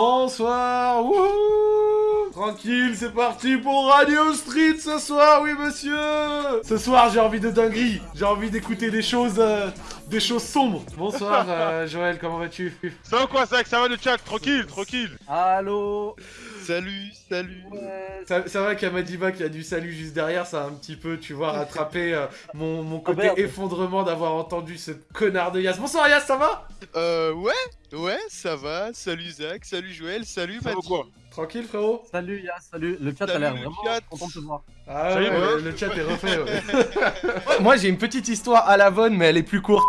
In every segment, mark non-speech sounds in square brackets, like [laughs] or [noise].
Bonsoir, wouhou. Tranquille, c'est parti pour Radio Street ce soir, oui monsieur. Ce soir, j'ai envie de dinguerie, j'ai envie d'écouter des choses... euh, des choses sombres. Bonsoir euh, Joël, comment vas-tu? Ça va quoi, ça, ça va le chat? Tranquille, tranquille. Allô? Salut, salut. ça, ça va Kamadiba qui a du salut juste derrière, ça a un petit peu, tu vois, rattrapé euh, mon, mon côté merde. effondrement d'avoir entendu ce connard de Yas. Bonsoir Yas, ça va? Euh, ouais, ouais, ça va. Salut Zach, salut Joël, salut quoi? Tranquille frérot? Salut Yas, salut. Le chat a l'air vraiment chat. content de te voir. Ah Salut, ouais, le chat est refait. ouais. Ouais, [laughs] Moi j'ai une petite histoire à la bonne, mais elle est plus courte.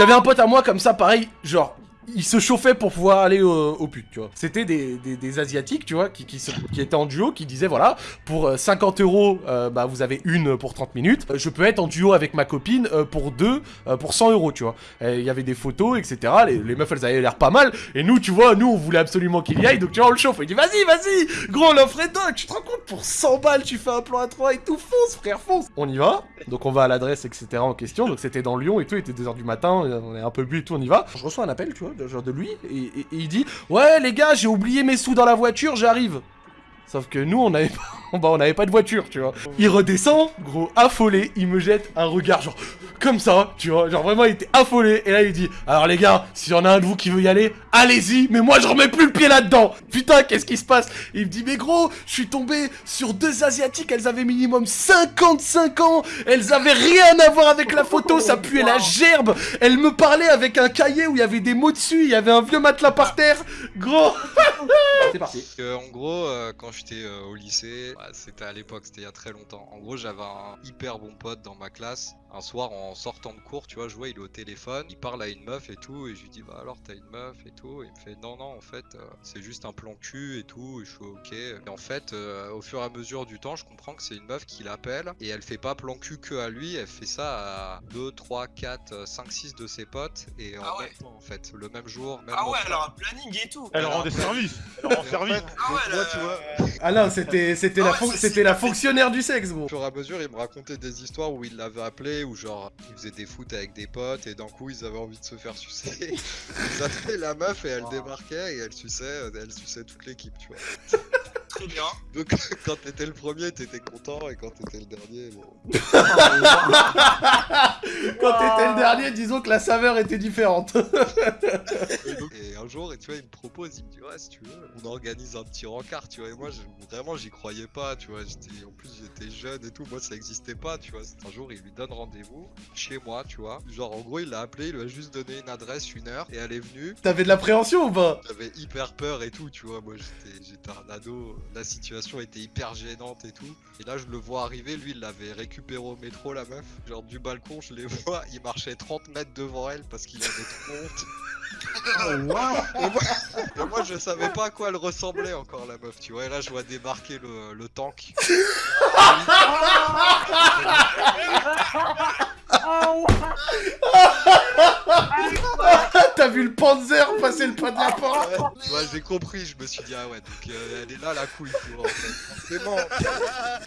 J'avais un pote à moi comme ça, pareil, genre. Il se chauffait pour pouvoir aller au, au tu vois. C'était des, des, des asiatiques, tu vois, qui, qui, se- qui étaient en duo, qui disaient voilà, pour euh, 50 euros, euh, bah vous avez une pour 30 minutes. Euh, Je peux être en duo avec ma copine euh, pour deux, euh, pour 100 euros, tu vois. Il y avait des photos, etc. Les, les meufs, elles avaient l'air pas mal. Et nous, tu vois, nous, on voulait absolument qu'il y aille. Donc, tu vois, on le chauffe. Il dit, vas-y, vas-y, gros, l'offre est dingue. Tu te rends compte, pour 100 balles, tu fais un plan à 3 et tout, fonce, frère, fonce. On y va. Donc, on va à l'adresse, etc. en question. Donc, c'était dans Lyon et tout. Il était 2h du matin. On est un peu bu et tout, on y va. Je reçois un appel, tu vois, genre de lui. Et, il dit, ouais, les gars, j'ai oublié mes sous dans la voiture, j'arrive. Sauf que nous, on n'avait pas, [laughs] bah, on n'avait pas de voiture, tu vois. Il redescend, gros, affolé, il me jette un regard, genre, comme ça, tu vois. Genre, vraiment, il était affolé. Et là, il dit, alors les gars, s'il y en a un de vous qui veut y aller, allez-y, mais moi, je remets plus le pied là-dedans. Putain, qu'est-ce qui se passe? Il me dit, mais gros, je suis tombé sur deux Asiatiques, elles avaient minimum 55 ans, elles avaient rien à voir avec la photo, ça puait la gerbe. Elles me parlaient avec un cahier où il y avait des mots dessus, il y avait un vieux matelas par terre. Gros, c'est parti. Euh, en gros, euh, quand j'étais euh, au lycée, c'était à l'époque, c'était il y a très longtemps. En gros, j'avais un hyper bon pote dans ma classe. Un soir, en sortant de cours, tu vois, je vois, il est au téléphone, il parle à une meuf et tout, et je lui dis, bah alors, t'as une meuf et tout. Et il me fait, non, non, en fait, euh, c'est juste un plan cul et tout. Et je suis ok. Et en fait, euh, au fur et à mesure du temps, je comprends que c'est une meuf qui l'appelle, et elle fait pas plan cul que à lui, elle fait ça à 2, 3, 4, 5, 6 de ses potes, et en Ah ouais. même temps, en fait, le même jour, même Ah ouais, alors un planning et tout. Elle rend des services Elle rend service Ah ouais, là, tu vois, Ah non, c'était c'était Ah la, ouais, fon- ça, c'était la fonctionnaire du sexe, gros. Au fur et à mesure, il me racontait des histoires où il l'avait appelé, où genre, il faisait des foot avec des potes, et d'un coup, ils avaient envie de se faire sucer. [laughs] Ils appelaient la meuf, et elle Wow. débarquait, et elle suçait, elle suçait toute l'équipe, tu vois. Très bien. [laughs] Donc, quand t'étais le premier, t'étais content, et quand t'étais le dernier, bon. [laughs] Quand t'étais le dernier, disons que la saveur était différente. Et, donc- jour, et tu vois, il me propose, il me dit, ouais, si tu veux, on organise un petit rencard, tu vois. Et moi, je- vraiment, j'y croyais pas, tu vois. J'étais, en plus, j'étais jeune et tout, moi, ça existait pas, tu vois. Un jour, il lui donne rendez-vous chez moi, tu vois. Genre, en gros, il l'a appelé, il lui a juste donné une adresse, une heure, et elle est venue. T'avais de l'appréhension ou pas? J'avais hyper peur et tout, tu vois. Moi, j'étais, j'étais un ado, la situation était hyper gênante et tout. Et là, je le vois arriver, lui, il l'avait récupéré au métro, la meuf. Genre, du balcon, je les [laughs] vois, il marchait 30 mètres devant elle parce qu'il avait trop honte. Oh, wow. Et moi, et moi, je savais pas à quoi elle ressemblait encore la meuf, tu vois. Et là, je vois débarquer le, le tank. [laughs] Oh, T'as le Panzer passer le pas de la porte Ouais, j'ai compris, je me suis dit, ah ouais, donc euh, elle est là la couille, vois, en fait. Bon.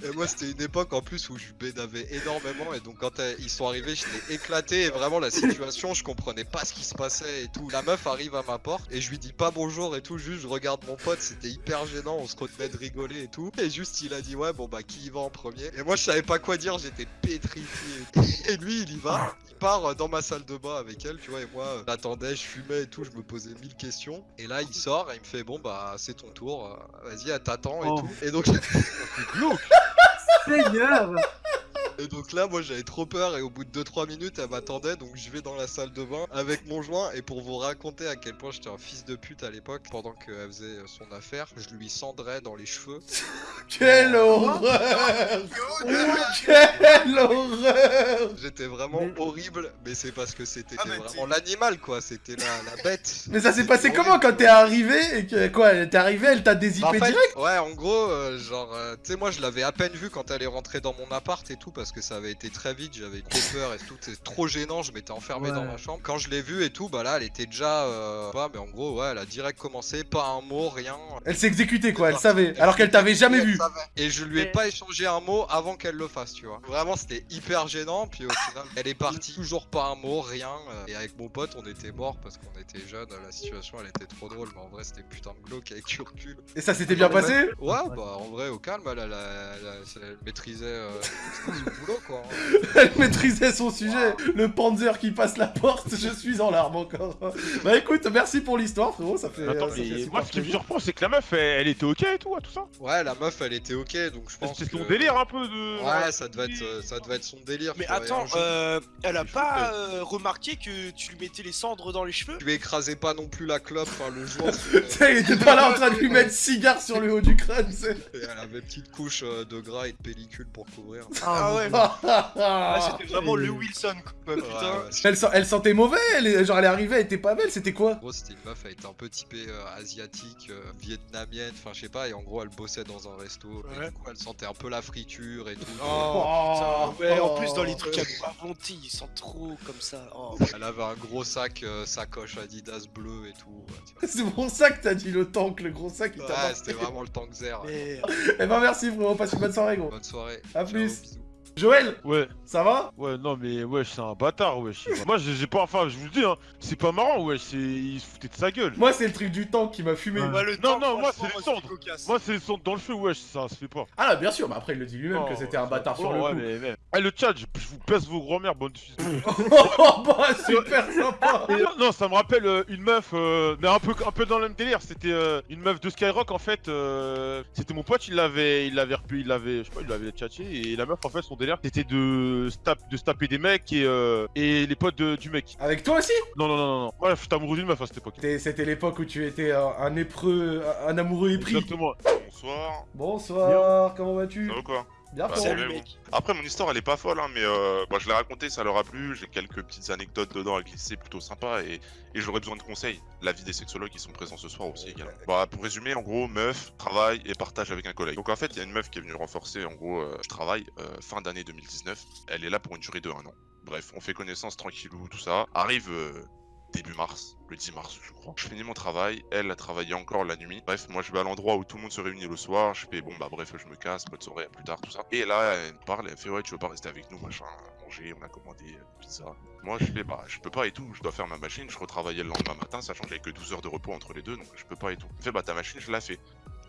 Et moi, c'était une époque en plus où je bédavais énormément, et donc quand euh, ils sont arrivés, j'étais éclaté, et vraiment la situation, je comprenais pas ce qui se passait et tout. La meuf arrive à ma porte, et je lui dis pas bonjour et tout, juste je regarde mon pote, c'était hyper gênant, on se retenait de rigoler et tout. Et juste, il a dit, ouais, bon bah, qui y va en premier? Et moi, je savais pas quoi dire, j'étais pétrifié. Et lui, il y va, il part euh, dans ma salle de bain avec elle, tu vois, et moi, j'attendais, je fumais et tout, je me posais mille questions. Et là, il sort et il me fait, bon bah, c'est ton tour, vas-y, elle t'attend et Oh. tout. Et donc, [laughs] Seigneur et donc là, moi, j'avais trop peur et au bout de 2-3 minutes, elle m'attendait, donc je vais dans la salle de bain avec mon joint. Et pour vous raconter à quel point j'étais un fils de pute à l'époque, pendant qu'elle faisait son affaire, je lui cendrais dans les cheveux. [laughs] Quelle horreur [laughs] Quelle horreur J'étais vraiment Mais- horrible, mais c'est parce que c'était Ah, vraiment l'animal, quoi. C'était la, la bête. [laughs] Mais ça s'est passé comment quand t'es arrivé et que quoi T'es arrivé, elle t'a dézippé Bah, en fait, direct Ouais, en gros, euh, genre, euh, tu sais, moi je l'avais à peine vue quand elle est rentrée dans mon appart et tout, parce parce que ça avait été très vite, j'avais trop peur et tout, c'est trop gênant, je m'étais enfermé Ouais. dans ma chambre. Quand je l'ai vue et tout, bah là elle était déjà euh, pas, mais en gros ouais, elle a direct commencé, pas un mot, rien. Elle s'est exécutée quoi, elle savait, alors qu'elle t'avait jamais vu. Et je lui ai pas échangé un mot avant qu'elle le fasse, tu vois. Vraiment c'était hyper gênant, puis au final elle est partie, toujours pas un mot, rien. euh, Et avec mon pote on était morts parce qu'on était jeunes, la situation elle était trop drôle, mais en vrai c'était putain de glauque avec du recul. Et ça s'était bien passé Ouais, bah en vrai, au calme, elle, elle, elle- elle maîtrisait euh, [laughs] boulot quoi. hein. [laughs] Elle maîtrisait son sujet. Le Panzer qui passe la porte, je suis en larmes encore. Bah écoute, merci pour l'histoire frérot, ça fait... Attends, euh, ça mais moi ce qui me surprend, c'est que la meuf, elle, elle était ok et tout, à tout ça. Ouais, la meuf elle était ok, donc je pense. C'est son que- délire un peu de. Ouais, ça devait être, euh, ça devait être son délire. Mais attends, euh, elle a pas euh, remarqué que tu lui mettais les cendres dans les cheveux? Tu lui écrasais pas non plus la clope, enfin le jour. [laughs] Il était pas là en train de lui mettre cigare sur le haut du crâne. Et elle avait une petite couche de gras et de pellicule pour couvrir. Ah ouais, Ah, Ah, c'était vraiment le Wilson quoi, putain. ouais, elle, sent- elle sentait mauvais, elle, genre elle est arrivée, elle était pas belle, c'était quoi? En gros, c'était une meuf, elle était un peu typée euh, asiatique, euh, vietnamienne, enfin je sais pas, et en gros, elle bossait dans un resto, et du coup, elle sentait un peu la friture et tout. Oh, putain, ouais, en plus dans les oh. trucs à boire ils sentent trop comme ça. Oh. Elle avait un gros sac, euh, sacoche Adidas bleu et tout. ouais. [laughs] C'est pour ça que t'as dit le tank, le gros sac, il t'a Ouais, c'était vraiment le tank zer. Mais Eh ben merci frérot, passe une bonne soirée gros. Bonne soirée. À Ciao, plus. bisous. Joël, Ouais, ça va? Ouais, non, mais wesh, c'est un bâtard, wesh. Moi, j'ai pas. Enfin, je vous le dis, hein, c'est pas marrant, wesh, c'est. Il se foutait de sa gueule. Moi c'est le truc du tank qui m'a fumé. Ouais. Ouais, le Non, temps, non, moi, c'est les cendres. Moi, c'est le son dans le feu, wesh, ça se fait pas. Ah là bien sûr, mais après il le dit lui-même que Oh, c'était un bâtard sur le ouais, coup. mais, mais- Eh, le chat, je, je vous pèse vos grands-mères, bonne fils [laughs] de. Oh bah super sympa non, non, ça me rappelle euh, une meuf, euh, mais un peu, un peu dans le même délire. C'était euh, une meuf de Skyrock en fait. euh, c'était mon pote, il l'avait, il l'avait repu, il l'avait, je sais pas, il l'avait tchatché et la meuf en fait son délire c'était de se tape- de se taper des mecs et euh, et les potes de- du mec. Avec toi aussi? Non non non non. Ouais, j'étais amoureux d'une meuf à cette époque. C'était- l'époque où tu étais un, un épreux, un amoureux épris. Exactement. Bonsoir, Bonsoir, comment vas-tu? Ça va quoi? Bien Bah, mec. Après mon histoire elle est pas folle hein, mais euh, bah, je l'ai raconté, ça leur a plu, j'ai quelques petites anecdotes dedans à glisser plutôt sympa et, et j'aurais besoin de conseils, l'avis des sexologues qui sont présents ce soir aussi également. Bah pour résumer en gros, meuf, travail et partage avec un collègue. Donc en fait il y a une meuf qui est venue renforcer en gros, euh, je travaille euh, fin d'année 2019, elle est là pour une durée de un an. Bref, on fait connaissance tranquillou, tout ça. Arrive euh, début mars, le 10 mars je crois. Je finis mon travail, elle a travaillé encore la nuit. Bref, moi je vais à l'endroit où tout le monde se réunit le soir, je fais bon bah bref je me casse, bonne soirée, à plus tard, tout ça. Et là elle me parle, elle me fait ouais tu veux pas rester avec nous, machin, manger, on a commandé euh, pizza. Moi je fais bah je peux pas et tout, je dois faire ma machine, je retravaillais le lendemain matin, sachant que j'avais que 12 heures de repos entre les deux, donc je peux pas et tout. Elle fait bah ta machine je la fais.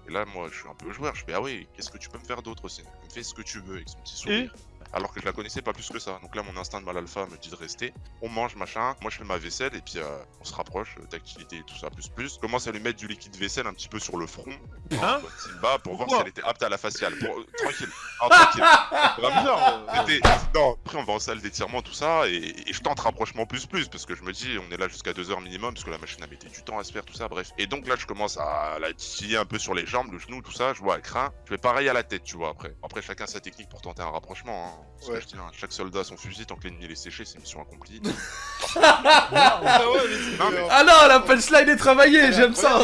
Et là moi je suis un peu joueur, je fais ah oui, qu'est-ce que tu peux me faire d'autre aussi? Me ce que tu veux avec son petit sourire. Alors que je la connaissais pas plus que ça. Donc là, mon instinct de mal alpha me dit de rester. On mange, machin. Moi, je fais ma vaisselle et puis euh, on se rapproche, d'activité et tout ça, plus plus. Je commence à lui mettre du liquide vaisselle un petit peu sur le front. Hein Simba, pour voir si elle était apte à la faciale. Pour... euh, Tranquille. Ah, tranquille. [laughs] Vraiment euh. Non, après on va en salle d'étirement, tout ça, et, et je tente rapprochement plus plus, parce que je me dis, on est là jusqu'à 2 heures minimum, parce que la machine a mettait du temps à se faire, tout ça, bref. Et donc là, je commence à la titiller un peu sur les jambes, le genou, tout ça, je vois, elle craint. Je fais pareil à la tête, tu vois, après. Après, chacun sa technique pour tenter un rapprochement, hein. Que dis, hein, chaque soldat a son fusil, tant que l'ennemi est séché, c'est mission accomplie. [laughs] Ah ouais, mais c'est Non, mais- euh, Ah non, la punchline est travaillée, j'aime ça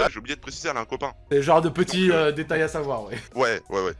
Ah, j'ai oublié de préciser, elle a un copain. C'est le genre de petits euh, détails à savoir, ouais. Ouais, ouais, ouais.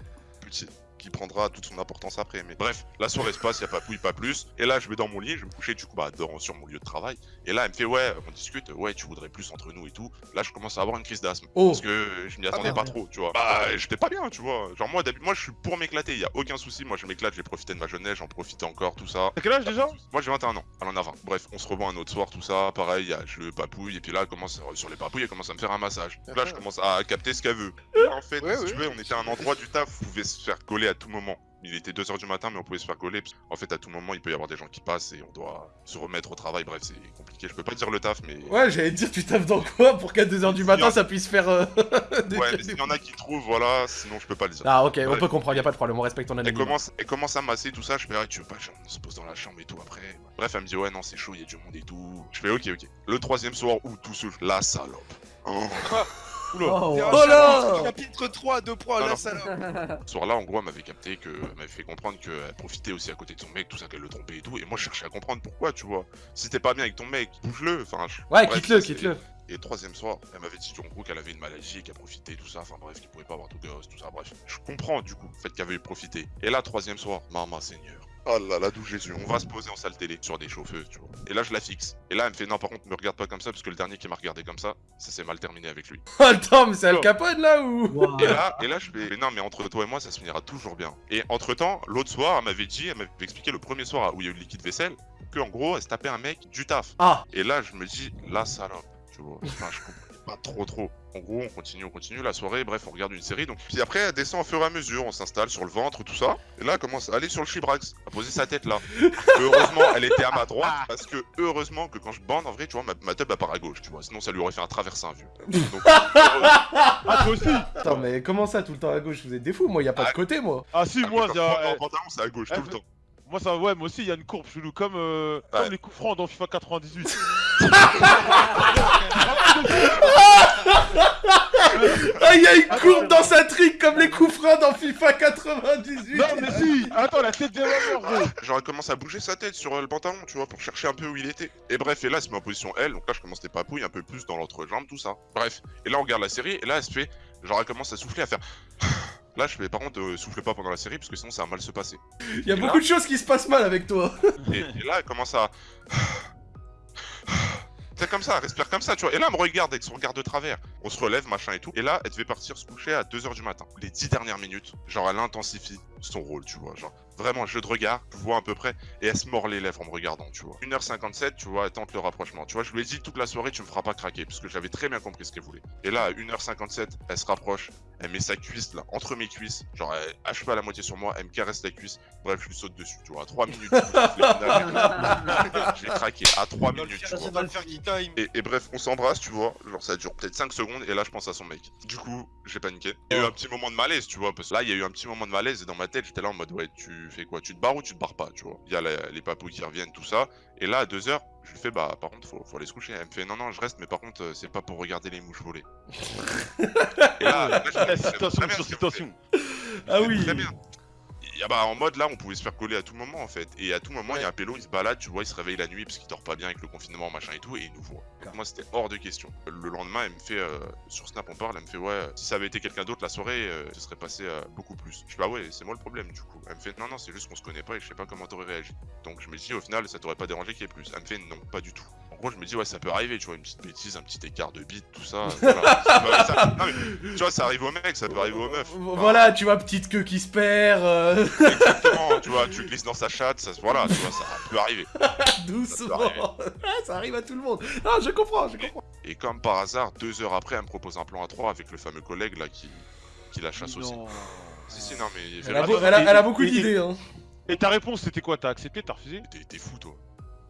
Petit. Qui prendra toute son importance après. Mais bref, la soirée se passe, y a pas pouille, pas plus. Et là, je vais dans mon lit, je vais me coucher, du coup, bah, dans- sur mon lieu de travail. Et là, elle me fait, ouais, on discute, ouais, tu voudrais plus entre nous et tout. Là, je commence à avoir une crise d'asthme. Oh. Parce que je m'y attendais merde. pas trop, tu vois. Bah, j'étais pas bien, tu vois. Genre, moi, d'habitude, moi, je suis pour m'éclater, y a aucun souci. Moi, je m'éclate, j'ai profité de ma jeunesse, j'en profite encore, tout ça. T'as quel âge déjà? Moi j'ai 21 ans, elle en a 20. Bref, on se revoit un autre soir, tout ça, pareil, y a- je le papouille, et puis là, elle commence, euh, sur les papouilles, elle commence à me faire un massage. Donc là, je commence à capter ce qu'elle veut. Là, en fait, Ouais, si ouais. tu veux, on était à un endroit du taf on pouvait se faire coller à tout moment. Il était 2h du matin, mais on pouvait se faire coller. parce- En fait, à tout moment, il peut y avoir des gens qui passent et on doit se remettre au travail. Bref, c'est compliqué. Je peux pas dire le taf, mais. Ouais, j'allais te dire, tu taffes dans quoi pour qu'à 2h du matin Bien. ça puisse faire. euh, [laughs] des- Ouais, mais s'il y en a qui trouvent, voilà, sinon je peux pas le dire. Ah, ok, on peut comprendre, y a pas de problème, on respecte ton Elle anonymat. commence, elle commence à masser tout ça, je fais ah, tu veux pas, on se pose dans la chambre et tout après. Bref, elle me dit ouais non c'est chaud, il y a du monde et tout. Je fais ok ok. Le troisième soir où tout seul, la salope. Oh. [laughs] Oula. Oh. Oh là chapitre- Chapitre 3, 2 points, Non, la salope. Ce soir-là, en gros, elle m'avait capté que, elle m'avait fait comprendre qu'elle profitait aussi à côté de son mec, tout ça, qu'elle le trompait et tout. Et moi, je cherchais à comprendre pourquoi, tu vois. Si t'es pas bien avec ton mec, bouge-le. Enfin, je- Ouais, quitte-le, quitte-le. Et troisième soir, elle m'avait dit en gros qu'elle avait une maladie et qu'elle profitait, tout ça. Enfin bref, qu'il pouvait pas avoir de gosse, tout ça. Bref, je comprends du coup le fait qu'elle avait profité. Et là, troisième soir, maman Seigneur. Oh là là, d'où Jésus, on va se poser en salle télé sur des chauffeuses, tu vois. Et là, je la fixe. Et là, elle me fait non, par contre, me regarde pas comme ça parce que le dernier qui m'a regardé comme ça, ça s'est mal terminé avec lui. [laughs] Attends, mais c'est Al Capone là ou? Wow. Et là, et là, je fais mais non, mais entre toi et moi, ça se finira toujours bien. Et entre temps, l'autre soir, elle m'avait dit, elle m'avait expliqué le premier soir où il y a eu le liquide vaisselle, que en gros, elle se tapait un mec du taf. Ah Et là, je me dis, la salope, tu vois. Enfin, je comprenais pas trop, trop. En gros, on continue, on continue la soirée, bref, on regarde une série. Donc, puis après, elle descend au fur et à mesure, on s'installe sur le ventre, tout ça. Et là, elle commence à aller sur le chibrax, à poser sa tête là. [laughs] heureusement, elle était à ma droite, parce que heureusement que quand je bande, en vrai, tu vois, ma, ma tub elle part à gauche, tu vois. Sinon, ça lui aurait fait un traversin, vieux. Donc, Ah, toi aussi Attends, mais comment ça tout le temps à gauche Vous êtes des fous, moi, y a pas de Ah. côté, moi. Ah si, Ah, moi, y a- en pantalon, c'est à gauche, eh, tout le temps. moi ça, ouais, moi aussi, il y a une courbe chelou, comme, euh, Ouais. comme les coups francs dans FIFA 98. [laughs] [laughs] Ah, y a une courbe dans sa trique comme les coups francs dans FIFA 98 non, mais si Attends, la tête des mamans, gros J'aurais commencé à bouger sa tête sur le pantalon, tu vois, pour chercher un peu où il était. Et bref, et là, elle se met en position L, donc là, je commence les papouilles un peu plus dans l'entrejambe, tout ça. Bref, et là, on regarde la série, et là, elle se fait, genre, elle commence à souffler, à faire. Là, je fais, par contre, euh, souffle pas pendant la série, parce que sinon, ça va mal se passer. Y a beaucoup de choses qui se passent mal avec toi. Et, et là, elle commence à. [laughs] Comme ça, respire comme ça, tu vois. Et là, elle me regarde avec son regard de travers. On se relève, machin et tout. Et là, elle devait partir se coucher à 2h du matin. Les 10 dernières minutes, genre, elle intensifie son rôle, tu vois. Genre, vraiment, jeu de regard, je vois à peu près. Et elle se mord les lèvres en me regardant, tu vois. 1h57, tu vois, elle tente le rapprochement. Tu vois, je lui ai dit toute la soirée, tu me feras pas craquer. Parce que j'avais très bien compris ce qu'elle voulait. Et là, à 1h57, elle se rapproche. Elle met sa cuisse, là, entre mes cuisses. Genre, elle hache pas la moitié sur moi. Elle me caresse la cuisse. Bref, je lui saute dessus, tu vois. À 3 minutes, je [laughs] J'ai craqué à 3 Dans le minutes, tu vois. Et, et bref, on s'embrasse, tu vois. Genre, ça dure peut-être 5 secondes, et là, je pense à son mec. Du coup, j'ai paniqué. Il y a eu un petit moment de malaise, tu vois. Parce que là, il y a eu un petit moment de malaise, et dans ma tête, j'étais là en mode, ouais, tu fais quoi Tu te barres ou tu te barres pas, tu vois Il y a la- les papouilles qui reviennent, tout ça. Et là, à 2 heures, je lui fais, bah, par contre, faut, faut aller se coucher. Elle me fait, non, non, je reste, mais par contre, euh, c'est pas pour regarder les mouches voler. [laughs] et là, là, je Eh, me dis, sur citation. Ah oui. Très bien. Ah bah, en mode là, on pouvait se faire coller à tout moment en fait. Et à tout moment, il y a un pélo, il se balade, tu vois, il se réveille la nuit parce qu'il dort pas bien avec le confinement, machin et tout, et il nous voit. Moi, c'était hors de question. Le lendemain, elle me fait, euh, sur Snap, on parle, elle me fait, ouais, si ça avait été quelqu'un d'autre, la soirée, euh, ce serait passé euh, beaucoup plus. Je fais, bah ouais, c'est moi le problème du coup. Elle me fait, non, non, c'est juste qu'on se connaît pas et je sais pas comment t'aurais réagi. Donc je me dis, au final, ça t'aurait pas dérangé qu'il y ait plus. Elle me fait, non, pas du tout. Gros, je me dis, ouais, ça peut arriver, tu vois, une petite bêtise, un petit écart de bite, tout ça. [laughs] voilà. Ça peut- ça- non, mais, tu vois, ça arrive aux mecs, ça peut arriver aux meufs. Enfin, Voilà, tu vois, petite queue qui se perd, euh, Exactement, tu vois, tu glisses dans sa chatte, ça, voilà, tu vois, ça peut arriver. [laughs] doucement. arriver. [laughs] Ah, ça arrive à tout le monde. Non, je comprends, je comprends. Et comme par hasard, deux heures après, elle me propose un plan à trois avec le fameux collègue là qui, qui la chasse aussi. Non. Si, si, non, mais Elle a, beau- elle a- et- elle a beaucoup d'idées, hein. Et ta réponse, c'était quoi? T'as accepté? T'as refusé? T'es fou, toi.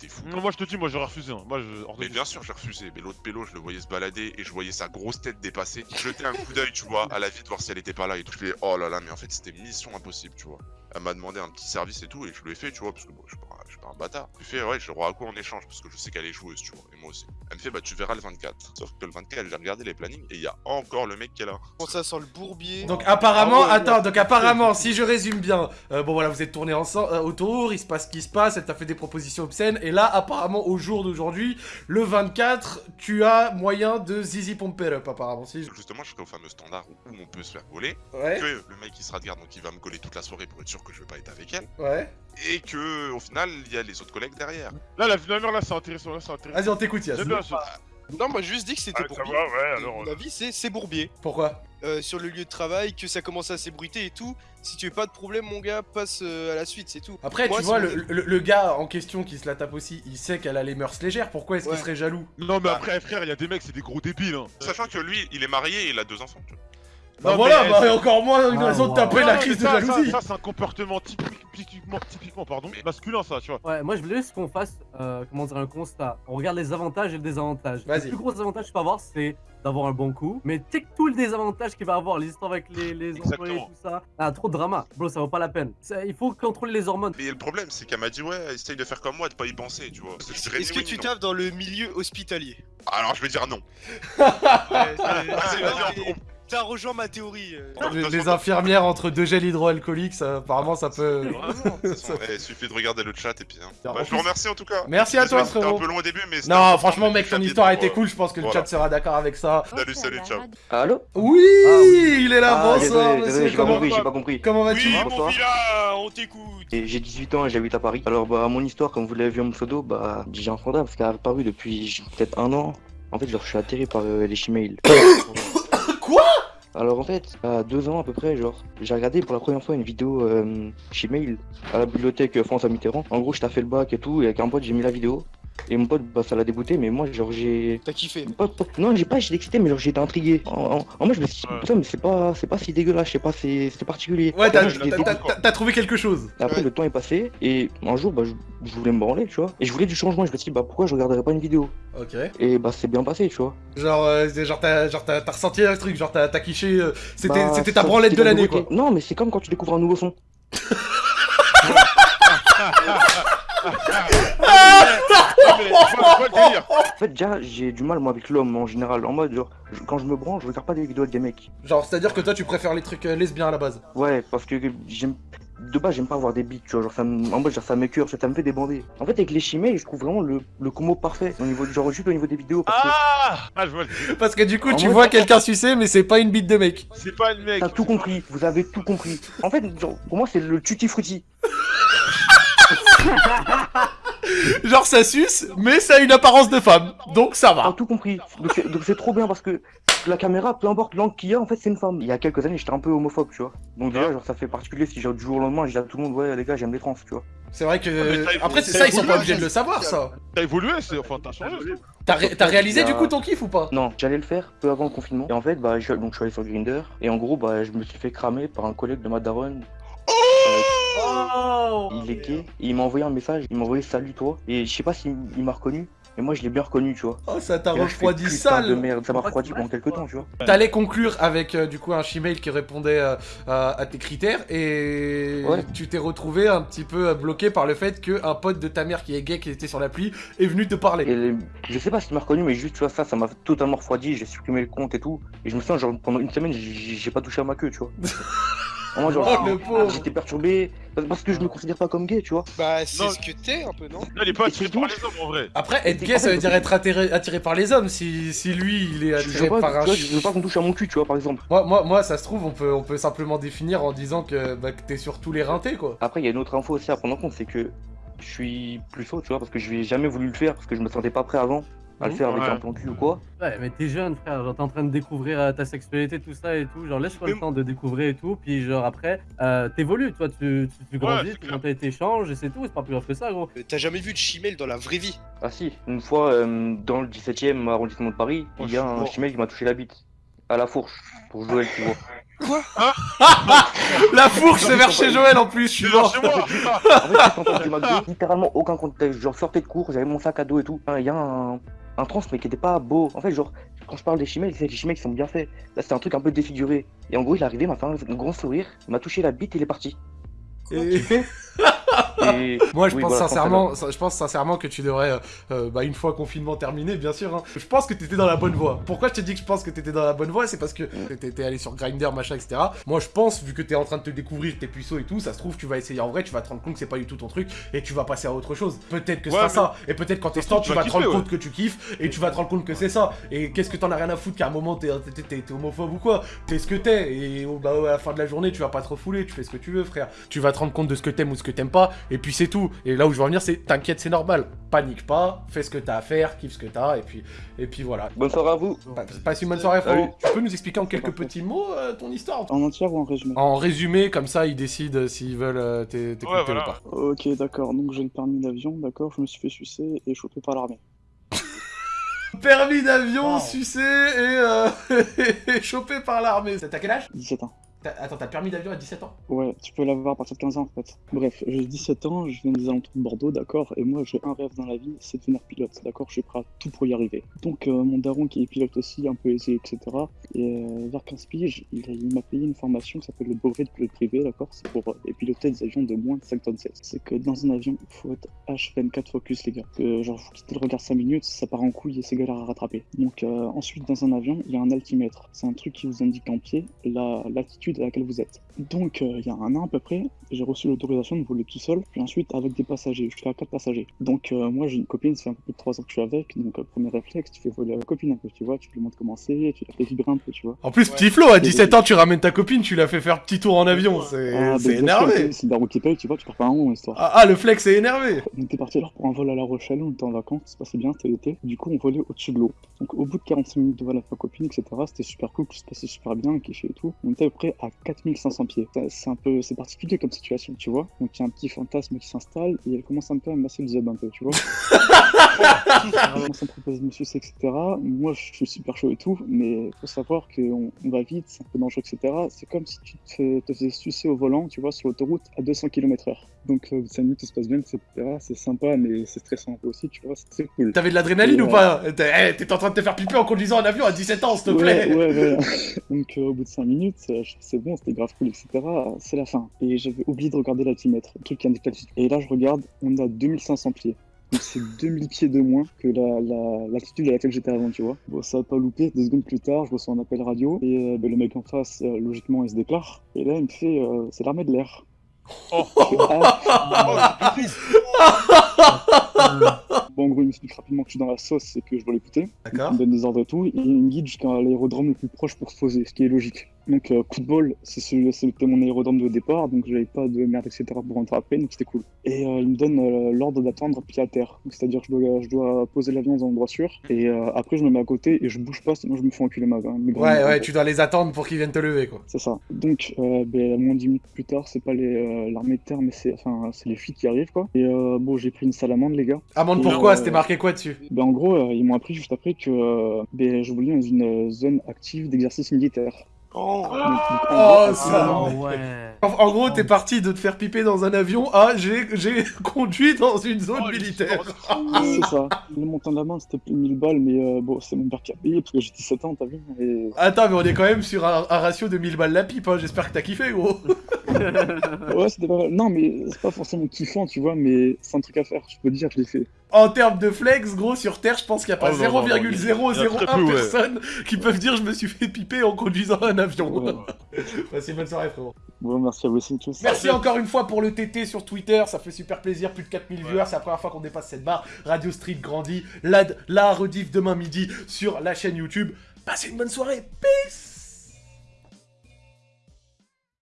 T'es fou. Non, Moi, je te dis, moi, j'aurais refusé. hein. Moi, je. de Mais bien sûr, j'ai refusé. Mais l'autre pélo, je le voyais se balader et je voyais sa grosse tête dépasser. Je jetais un coup d'œil, tu vois, à la vide, voir si elle était pas là et tout. Je fais, oh là là, mais en fait, c'était mission impossible, tu vois. Elle m'a demandé un petit service et tout, et je lui ai fait, tu vois, parce que bon, je suis pas, je suis pas un bâtard. Je lui ai fait, ouais, je à quoi en échange, parce que je sais qu'elle est joueuse, tu vois, et moi aussi. Elle me fait, bah, tu verras le 24. Sauf que le 24, j'ai regardé les plannings et il y a encore le mec qui est là. Bon, ça sent le bourbier. Donc apparemment, Ah ouais, attends, donc apparemment, si je résume bien, euh, bon voilà, vous êtes tournés ensemble euh, autour, il se passe ce qui se passe, elle t'a fait des propositions obscènes, et là, apparemment, au jour d'aujourd'hui, le 24, tu as moyen de zizi pomper up, apparemment, si. Justement, je serai au fameux standard où on peut se faire voler. Ouais, que le mec il se regarde donc il va me coller toute la soirée pour être sûr que je vais pas être avec elle ouais. et que au final il y a les autres collègues derrière. Là, la la mère, là, c'est intéressant. Là, c'est intéressant. Vas-y, on t'écoute, Yas. Bien ça. Non, moi, je juste dit que c'était Ah, ça bourbier. va, ouais. Mon euh, avis, c'est c'est bourbier. Pourquoi? Euh, sur le lieu de travail, que ça commence à s'ébruiter et tout. Si tu veux pas de problème, mon gars, passe euh, à la suite, c'est tout. Après, Moi, tu vois, c'est- le, le- le gars en question qui se la tape aussi, il sait qu'elle a les mœurs légères, pourquoi est-ce qu'il Ouais. serait jaloux? Non, mais après, frère, il y a des mecs, c'est des gros débiles. Hein. Sachant que lui il est marié et il a deux enfants. tu vois. Bah Non, voilà, mais- bah encore moins une Ah, raison de wow. taper Non, la mais crise de ça, jalousie. Ça, ça, c'est un comportement typique- typiquement, typiquement pardon, Mais- masculin, ça, tu vois. Ouais, moi je voulais juste qu'on fasse, euh, comment dire, un constat. On regarde les avantages et le désavantage. Vas-y. Le plus gros avantage que tu peux avoir, c'est d'avoir un bon coup. Mais tu sais que tout le désavantage qu'il va avoir, les histoires avec les, les employés tout ça, ah, trop de drama. Bro, ça vaut pas la peine. Ça- il faut contrôler les hormones. Mais le problème, c'est qu'elle m'a dit, ouais, essaye de faire comme moi, de pas y penser, tu vois. Est-ce que tu non. taffes dans le milieu hospitalier? Alors, je vais dire non. [laughs] Ouais, Ah, vas-y, on- T'as rejoint ma théorie. euh. Les, infirmières entre deux gels hydroalcooliques, ça, apparemment ça peut. Eh, [laughs] il suffit de regarder le chat et puis. hein. Bah, je vous remercie en tout cas. Merci à toi, frérot. un peu long au début, mais. Non, franchement, mec, ton histoire a été cool. Je pense que le chat sera d'accord avec ça. Salut, salut, ciao. Allô Oui, Ah oui. il est là. Ah, bonsoir, j'ai pas comment compris, j'ai pas compris. comment vas-tu Oui, mon on t'écoute. J'ai 18 ans et j'habite à Paris. Alors bah mon histoire, comme vous l'avez vu en pseudo, bah j'ai un parce qu'elle a apparu depuis peut-être un an. En fait, genre, je suis atterré par euh, les Gmail. [coughs] Alors en fait, à deux ans à peu près, genre, j'ai regardé pour la première fois une vidéo euh, Gmail à la bibliothèque euh, François Mitterrand. En gros, je t'ai fait le bac et tout, et avec un pote, j'ai mis la vidéo. Et mon pote, bah ça l'a dégoûté, mais moi, genre, j'ai. T'as kiffé. Pas- pas- Non, j'ai pas été excité, mais genre été intrigué. En, en, en moi, je me suis dit, Ouais. putain, mais c'est pas, c'est pas si dégueulasse, je sais pas, c'est c'est particulier. Ouais, t'as Moi, j'étais t'as- dégoûté. t'as- t'as trouvé quelque chose. Et Après, Ouais. le temps est passé, et un jour, bah, je, je voulais me branler, tu vois. Et je voulais du changement, je me suis dit, bah, pourquoi je regarderais pas une vidéo? Ok. Et bah, c'est bien passé, tu vois. Genre, euh, genre t'as genre, t'as- t'as ressenti un truc, genre t'as t'as kiffé. euh, C'était Bah, c'était ta branlette de la l'année, quoi. Non, mais c'est comme quand tu découvres un nouveau son. [laughs] [laughs] [laughs] Non, mais je vois, je vois le délire. En fait, déjà, j'ai du mal, moi, avec l'homme en général. En mode, genre, je- quand je me branle, je regarde pas des vidéos avec des mecs. Genre, c'est-à-dire que toi, tu préfères les trucs euh, lesbiens à la base. Ouais, parce que j'aime. De base, j'aime pas avoir des bites, tu vois. Genre, ça me... En mode, genre, ça m'écœure, ça me fait débander. En fait, avec les chimères, je trouve vraiment le, le combo parfait. Au niveau genre, juste au niveau des vidéos. Parce que Ah Ah, je vois le. Parce que du coup, En tu mode- vois quelqu'un sucer, mais c'est pas une bite de mec. C'est pas une mec. T'as tout compris, vous avez tout compris. En fait, genre, pour moi, c'est le tutti frutti. [laughs] [laughs] Genre, ça suce, mais ça a une apparence de femme. Donc ça T'as va. tout compris. Donc c'est- donc c'est trop bien parce que la caméra, peu importe l'angle qu'il y a, en fait, c'est une femme. Il y a quelques années, j'étais un peu homophobe, tu vois. Donc déjà, genre, ça fait particulier si genre du jour au lendemain, je dis à tout le monde, ouais, les gars, j'aime les trans, tu vois. C'est vrai que. t'as- Après, c'est t'as ça, ils sont pas obligés de le savoir, ça. T'as évolué, c'est. Enfin, t'as changé. T'as ré- t'as réalisé du coup ton kiff ou pas? Non, j'allais le faire peu avant le confinement. Et en fait, bah, je, donc je suis allé sur Grinder. Et en gros, bah, je me suis fait cramer par un collègue de ma daronne. Oh Il est gay. Et il m'a envoyé un message. Il m'a envoyé salut toi. Et je sais pas s'il il m'a reconnu. Mais moi, je l'ai bien reconnu, tu vois. Oh, ça t'a Et refroidi sale. de merde. Ça m'a refroidi tu pendant quelques temps, tu vois. T'allais conclure avec euh, du coup un Gmail qui répondait euh, à, à tes critères et Ouais. tu t'es retrouvé un petit peu euh, bloqué par le fait qu'un pote de ta mère qui est gay qui était sur l'appli est venu te parler. Et les- je sais pas s'il m'a reconnu, mais juste, tu vois, ça, ça m'a totalement refroidi. J'ai supprimé le compte et tout. Et je me sens, genre, pendant une semaine, j'ai pas touché à ma queue, tu vois. [laughs] Vraiment, genre, Oh pauvre j'étais perturbé parce- que je me considère pas comme gay, tu vois. Bah, c'est ce que t'es un peu, non? Non, il est pas attiré par les hommes en vrai. Après, être gay, ça veut dire être attiré, attiré par les hommes. Si, si lui, il est attiré pas, par un vois, ch- je veux pas qu'on touche à mon cul, tu vois, par exemple. Moi, moi, moi, ça se trouve, on peut, on peut simplement définir en disant que, bah, que t'es sur tous les rintés, quoi. Après, il y a une autre info aussi à prendre en compte, c'est que je suis plus haut, tu vois, parce que je n'ai jamais voulu le faire, parce que je me sentais pas prêt avant à le Mhm. faire avec Ouais. un plan cul ou quoi. Ouais, mais t'es jeune, frère. Genre, t'es en train de découvrir euh, ta sexualité, tout ça et tout. Genre, laisse-toi le temps de découvrir et tout. Puis, genre, après, euh, t'évolues, toi. Tu, tu, tu grandis, c'est tes clair. mentalités changent et c'est tout. C'est pas plus grave que ça, gros. T'as jamais vu de chimel dans la vraie vie? Ah si, une fois, euh, dans le 17ème arrondissement de Paris, Oh, il y a suis un chimel qui m'a touché la bite. À la fourche, pour Joël, tu vois. [laughs] La fourche, c'est vers chez Joël en plus, je suis genre mort. chez moi [laughs] En fait, littéralement aucun contexte. Genre, sortais de cours, j'avais mon sac à dos et tout. Ah, Il y a un, un trans, mais qui était pas beau. En fait, genre, quand je parle des chimelles, c'est les chimelles qui sont bien faits. Là, c'était un truc un peu défiguré. Et en gros, il est arrivé, il m'a fait un grand sourire, il m'a touché la bite et il est parti. Et- Et Moi, je Oui, pense voilà, sincèrement, je pense sincèrement que tu devrais, euh, euh, bah, une fois confinement terminé, bien sûr. hein, je pense que t'étais dans la bonne voie. Pourquoi je te dis que je pense que t'étais dans la bonne voie, c'est parce que t'étais allé sur Grinder, machin, etc. Moi, je pense, vu que t'es en train de te découvrir tes puceaux et tout, ça se trouve, tu vas essayer en vrai, tu vas te rendre compte que c'est pas du tout ton truc et tu vas passer à autre chose. Peut-être que ce Ouais, sera mais- ça. Et peut-être quand t'es stand, tu tu vas te rendre compte que tu kiffes et tu vas te rendre compte que c'est ça. Et qu'est-ce que t'en as rien à foutre qu'à un moment t'es t'es- t'es- t'es homophobe ou quoi? T'es ce que t'es et bah, à la fin de la journée, tu vas pas te refouler, tu fais ce que tu veux, frère. Tu vas te rendre compte de ce que t'aimes ou ce que t'aimes pas et puis c'est tout. Et là où je veux en venir, c'est t'inquiète, c'est normal. Panique pas, fais ce que t'as à faire, kiffe ce que t'as et puis, et puis voilà. bonne soirée à vous. Pa- Passe une bonne soirée, frérot. Tu peux nous expliquer en quelques petits mots euh, ton histoire? En entière ou en résumé? En résumé, comme ça, ils décident euh, s'ils veulent euh, t'é- t'écouter Ouais, voilà. ou pas. Ok, d'accord. Donc j'ai le permis d'avion, d'accord. Je me suis fait sucer et chopé par l'armée. [laughs] permis d'avion Wow. sucé et, euh, [laughs] et chopé par l'armée. T'as quel âge? 17 ans. Attends, t'as permis d'avion à 17 ans? Ouais, tu peux l'avoir à partir de 15 ans en fait. Bref, j'ai 17 ans, je viens des alentours de Bordeaux, d'accord, et moi j'ai un rêve dans la vie, c'est de devenir pilote, d'accord, je suis prêt à tout pour y arriver. Donc euh, mon daron qui est pilote aussi, un peu aisé, etc., et euh, vers 15 piges, il, m'a payé une formation qui s'appelle le brevet de pilote privé, d'accord, c'est pour euh, piloter des avions de moins de 5 tonnes 16. C'est que dans un avion, il faut être H24 focus les gars, genre vous quittez le regard 5 minutes, ça part en couille et c'est galère à rattraper. Donc ensuite dans un avion, il y a un altimètre, c'est un truc qui vous indique en pied la l'altitude à laquelle vous êtes. Donc, euh, il y a un an à peu près, j'ai reçu l'autorisation de voler tout seul, puis ensuite avec des passagers. Je suis à 4 passagers. Donc, euh, moi, j'ai une copine, ça fait un peu plus de 3 ans que je suis avec. Donc, euh, premier réflexe, tu fais voler la copine un peu, tu vois. Tu lui montres comment c'est, tu la fais vibrer un peu, tu vois. En plus, Ouais. petit Flo, à 17 ans, tu ramènes ta copine, tu l'as fait faire petit tour en avion. C'est Ah, sûr, énervé. C'est le daron qui paye, tu vois, tu pars pas un rond, histoire. Ah, ah, le flex est énervé. On était parti alors pour un vol à La Rochelle, on était en vacances, ça se passait bien, c'était l'été. Du coup, on volait au-dessus de l'eau. Donc, au bout de 45 minutes de vol avec ma copine, etc., c'était super cool, tout se passait super bien, kiffait et tout. On était à peu près à 4500 pieds. Ça, C'est un peu, c'est particulier comme situation, tu vois. Donc, il y a un petit fantasme qui s'installe et elle commence un peu à me masser le zub un peu, tu vois. Proposer de me sucer, etc. Moi, je suis super chaud et tout, mais faut savoir qu'on on va vite, c'est un peu dangereux, etc. C'est comme si tu te, te faisais sucer au volant, tu vois, sur l'autoroute à 200 km/h. Donc, euh, 5 minutes, tout se passe bien, etc. C'est sympa, mais c'est stressant un peu aussi, tu vois, c'est très cool. T'avais de l'adrénaline ou euh, pas T'es eh, t'es en train de te faire piper en conduisant un avion à 17 ans, s'il te plaît. Ouais, ouais, ouais. [laughs] Donc, euh, au bout de 5 minutes, euh, je- c'est bon, c'était grave cool, etc. C'est la fin. Et j'avais oublié de regarder l'altimètre, le truc qui indique l'altitude. Et là, je regarde, on est à 2500 pieds. Donc, c'est [laughs] 2000 pieds de moins que la- la- l'altitude à laquelle j'étais avant, tu vois. Bon, ça va pas louper. Deux secondes plus tard, je reçois un appel radio. Et euh, ben, le mec en face, euh, logiquement, il se déclare. Et là, il me fait euh, c'est l'armée de l'air. Oh. [laughs] Ah, Euh, bon, en gros, il m'explique rapidement que je suis dans la sauce et que je dois l'écouter. D'accord. Il me donne des ordres et tout, et il me guide jusqu'à l'aérodrome le plus proche pour se poser, ce qui est logique. Donc, euh, coup de bol, c'était mon aérodrome de départ, donc j'avais pas de merde, etc. pour rentrer après, donc c'était cool. Et euh, il me donne euh, l'ordre d'attendre pied à terre. C'est-à-dire que je dois, je dois poser l'avion dans un endroit sûr, et euh, après je me mets à côté et je bouge pas, sinon je me fais enculer ma grands- Ouais, ouais, tu dois les attendre pour qu'ils viennent te lever, quoi. C'est ça. Donc, ben, moins de 10 minutes plus tard, c'est pas l'armée de terre, mais c'est enfin, les flics qui arrivent, quoi. Et bon, j'ai pris une salamande, les gars. Amende Et, pourquoi C'était marqué quoi dessus? Ben, en gros, ils m'ont appris juste après que ben, je voulais dans une zone active d'exercice militaire. Oh. Oh, gros, ça. oh, ouais. En, en gros, t'es parti de te faire piper dans un avion à j'ai j'ai [laughs] conduit dans une zone Oh, militaire. C'est [laughs] ça. Le montant de la main, c'était plus de 1000 balles, mais euh, bon, c'est mon père qui a payé parce que j'ai 17 ans, t'as vu et... Attends, mais on est quand même sur un, un ratio de 1000 balles la pipe, hein. j'espère que t'as kiffé, gros. [laughs] [laughs] Ouais, c'était pas mal. Non, mais c'est pas forcément kiffant, tu vois, mais c'est un truc à faire, je peux dire que je l'ai fait. En termes de flex, gros, sur Terre, je pense qu'il n'y a pas Oh, non, non, non, il y a- il y a 0,001 très peu, ouais. personnes qui peuvent dire je me suis fait piper en conduisant un avion. Ouais. [laughs] Passez une bonne soirée, frérot. Bon, merci à vous aussi, tous. Merci encore une fois pour le TT sur Twitter, ça fait super plaisir, plus de 4000 viewers, c'est la première fois qu'on dépasse cette barre. Radio Street grandit, la, la rediff demain midi sur la chaîne YouTube. Passez une bonne soirée, peace